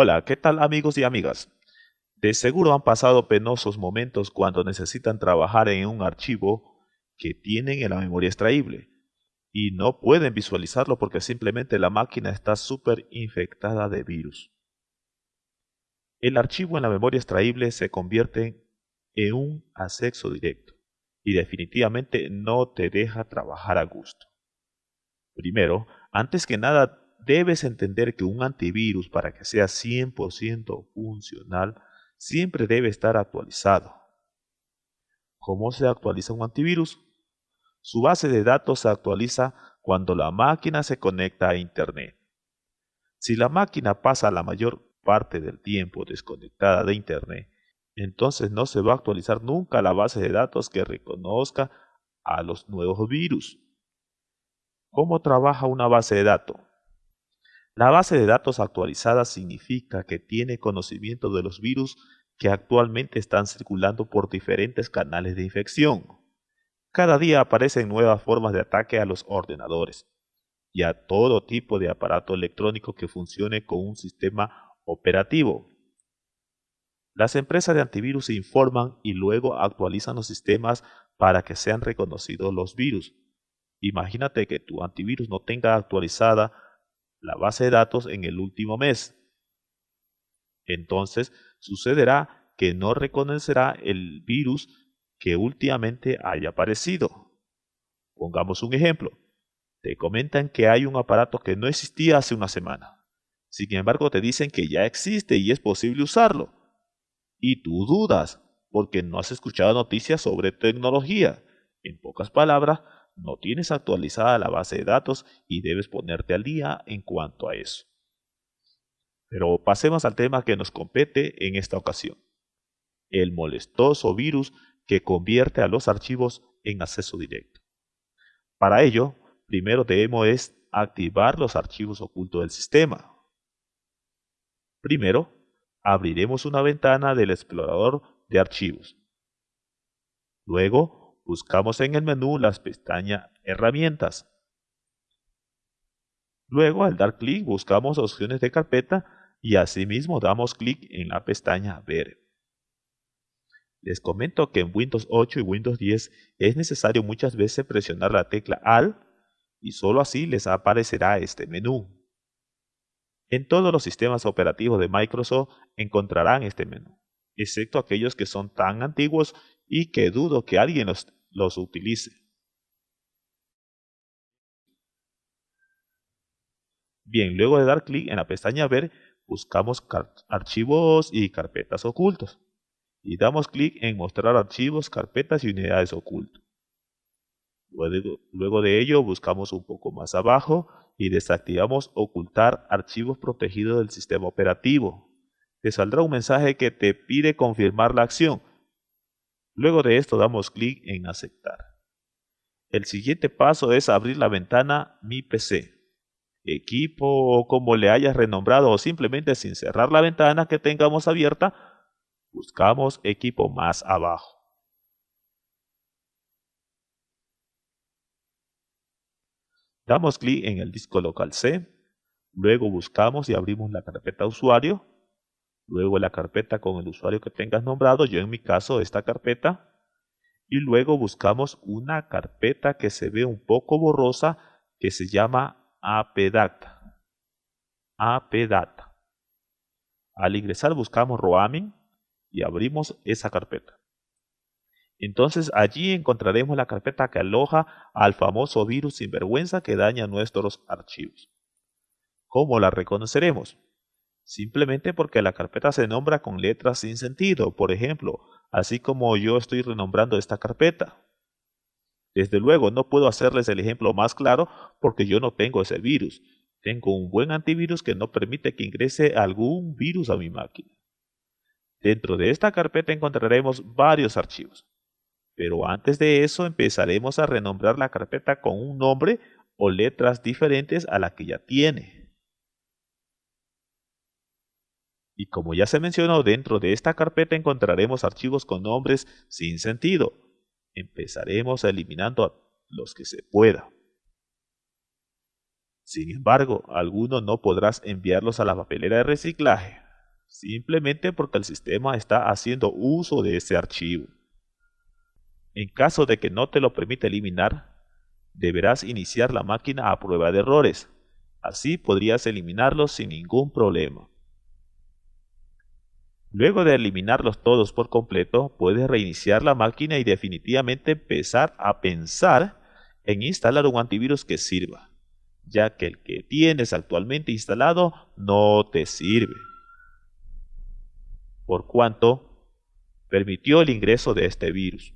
Hola, ¿qué tal amigos y amigas? De seguro han pasado penosos momentos cuando necesitan trabajar en un archivo que tienen en la memoria extraíble y no pueden visualizarlo porque simplemente la máquina está súper infectada de virus. El archivo en la memoria extraíble se convierte en un acceso directo y definitivamente no te deja trabajar a gusto. Primero, antes que nada, debes entender que un antivirus para que sea 100% funcional siempre debe estar actualizado. ¿Cómo se actualiza un antivirus? Su base de datos se actualiza cuando la máquina se conecta a Internet. Si la máquina pasa la mayor parte del tiempo desconectada de Internet, entonces no se va a actualizar nunca la base de datos que reconozca a los nuevos virus. ¿Cómo trabaja una base de datos? La base de datos actualizada significa que tiene conocimiento de los virus que actualmente están circulando por diferentes canales de infección. Cada día aparecen nuevas formas de ataque a los ordenadores y a todo tipo de aparato electrónico que funcione con un sistema operativo. Las empresas de antivirus informan y luego actualizan los sistemas para que sean reconocidos los virus. Imagínate que tu antivirus no tenga actualizada la base de datos en el último mes. Entonces sucederá que no reconocerá el virus que últimamente haya aparecido. Pongamos un ejemplo. Te comentan que hay un aparato que no existía hace una semana. Sin embargo, te dicen que ya existe y es posible usarlo. Y tú dudas, porque no has escuchado noticias sobre tecnología. En pocas palabras, no tienes actualizada la base de datos y debes ponerte al día en cuanto a eso. Pero pasemos al tema que nos compete en esta ocasión. El molestoso virus que convierte a los archivos en acceso directo. Para ello, primero debemos activar los archivos ocultos del sistema. Primero, abriremos una ventana del explorador de archivos. Luego, buscamos en el menú las pestañas Herramientas. Luego, al dar clic, buscamos opciones de carpeta y asimismo damos clic en la pestaña Ver. Les comento que en Windows 8 y Windows 10 es necesario muchas veces presionar la tecla Alt y solo así les aparecerá este menú. En todos los sistemas operativos de Microsoft encontrarán este menú, excepto aquellos que son tan antiguos y que dudo que alguien los los utilice. Bien, luego de dar clic en la pestaña Ver, buscamos archivos y carpetas ocultos. Y damos clic en Mostrar archivos, carpetas y unidades ocultos. Luego, luego de ello, buscamos un poco más abajo y desactivamos Ocultar archivos protegidos del sistema operativo. Te saldrá un mensaje que te pide confirmar la acción. Luego de esto damos clic en aceptar. El siguiente paso es abrir la ventana Mi PC, equipo o como le hayas renombrado o simplemente sin cerrar la ventana que tengamos abierta, buscamos equipo más abajo. Damos clic en el disco local C, luego buscamos y abrimos la carpeta usuario, luego la carpeta con el usuario que tengas nombrado, yo en mi caso esta carpeta, y luego buscamos una carpeta que se ve un poco borrosa que se llama apdata. apdata. Al ingresar buscamos roaming y abrimos esa carpeta. Entonces allí encontraremos la carpeta que aloja al famoso virus sinvergüenza que daña nuestros archivos. ¿Cómo la reconoceremos? Simplemente porque la carpeta se nombra con letras sin sentido, por ejemplo, así como yo estoy renombrando esta carpeta. Desde luego no puedo hacerles el ejemplo más claro porque yo no tengo ese virus. Tengo un buen antivirus que no permite que ingrese algún virus a mi máquina. Dentro de esta carpeta encontraremos varios archivos. Pero antes de eso empezaremos a renombrar la carpeta con un nombre o letras diferentes a la que ya tiene. Y como ya se mencionó, dentro de esta carpeta encontraremos archivos con nombres sin sentido. Empezaremos eliminando los que se pueda. Sin embargo, algunos no podrás enviarlos a la papelera de reciclaje. simplemente porque el sistema está haciendo uso de ese archivo. En caso de que no te lo permita eliminar, deberás iniciar la máquina a prueba de errores. Así podrías eliminarlos sin ningún problema. Luego de eliminarlos todos por completo, puedes reiniciar la máquina y definitivamente empezar a pensar en instalar un antivirus que sirva, ya que el que tienes actualmente instalado no te sirve. Por cuanto permitió el ingreso de este virus.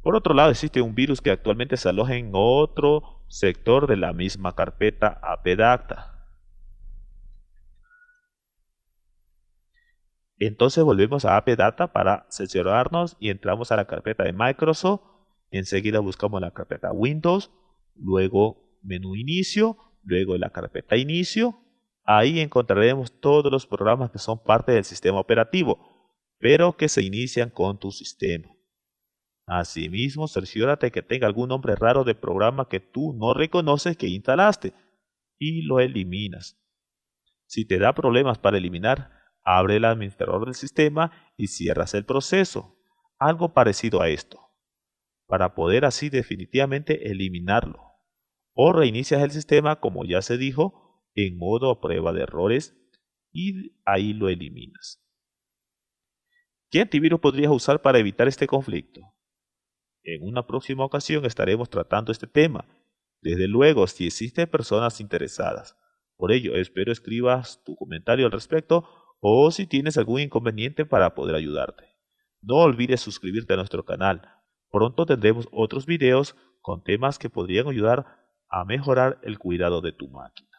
Por otro lado, existe un virus que actualmente se aloja en otro sector de la misma carpeta apdata. Entonces volvemos a AppData para seleccionarnos y entramos a la carpeta de Microsoft. Enseguida buscamos la carpeta Windows, luego menú inicio, luego la carpeta inicio. Ahí encontraremos todos los programas que son parte del sistema operativo, pero que se inician con tu sistema. Asimismo, cerciórate que tenga algún nombre raro de programa que tú no reconoces que instalaste y lo eliminas. Si te da problemas para eliminar, abre el administrador del sistema y cierras el proceso. Algo parecido a esto. Para poder así definitivamente eliminarlo. O reinicias el sistema, como ya se dijo, en modo prueba de errores y ahí lo eliminas. ¿Qué antivirus podrías usar para evitar este conflicto? En una próxima ocasión estaremos tratando este tema. Desde luego, si existen personas interesadas. Por ello, espero escribas tu comentario al respecto o si tienes algún inconveniente para poder ayudarte. No olvides suscribirte a nuestro canal. Pronto tendremos otros videos con temas que podrían ayudar a mejorar el cuidado de tu máquina.